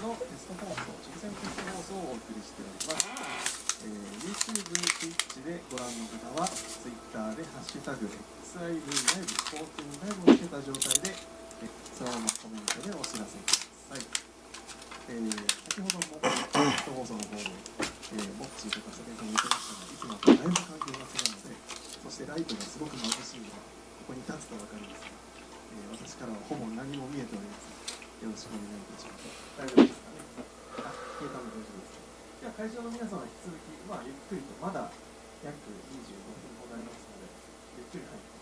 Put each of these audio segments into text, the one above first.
のテスト放送、直線テスト放送をお送りしております。えー、YouTube、Twitch でご覧の方は、Twitter でハッシュタグ XIV ライブ、14ライブをつけた状態で、えそのままコメントでお知らせください。えー、先ほどもテスト放送の方で、えー、モッチとか先ほども言ってましたが、いつもとだいぶ環境が違うので、そしてライトがすごく眩しいのは、ここに立つと分かりますが、えー、私からはほぼ何も見えておりません。よろしくお願いいたします。大丈夫ですかね。あ、消えたの大丈夫です。では会場の皆様は引き続き、まあ、ゆっくりと、まだ約25分ほどありますので、ゆっくり入って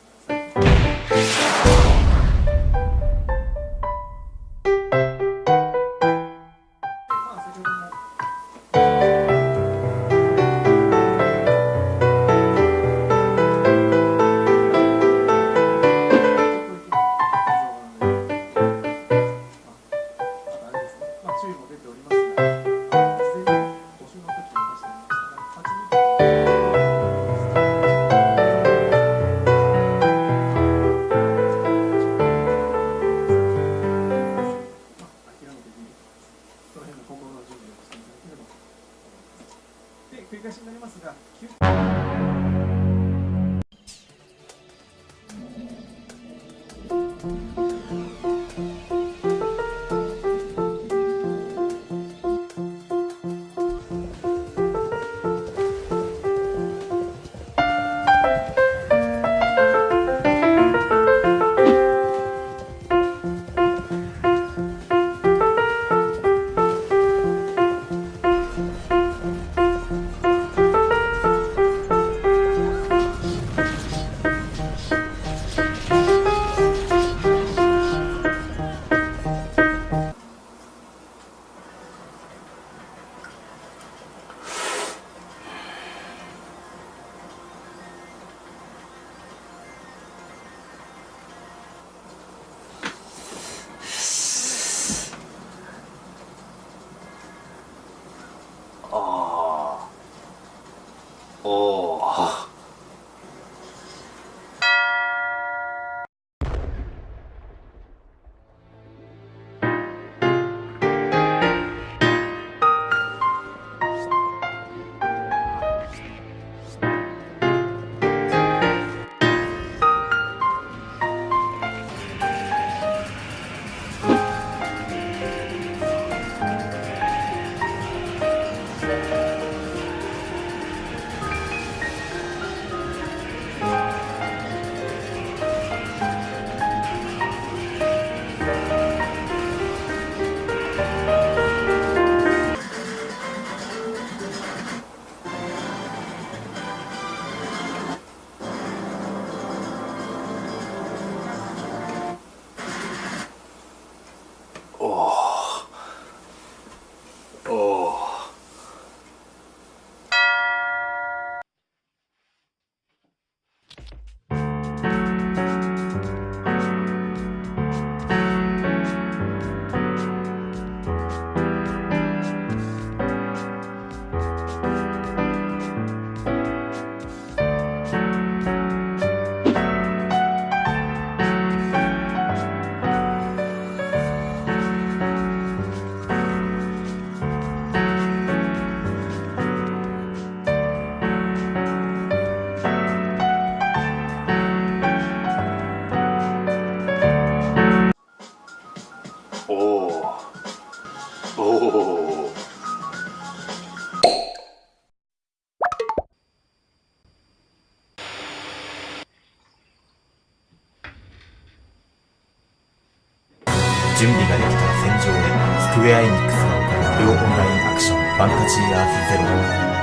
Oh. おおおお準備ができたら戦場へスクウェア・エニックスが行うオンラインアクションファンタジー。アー。スゼロ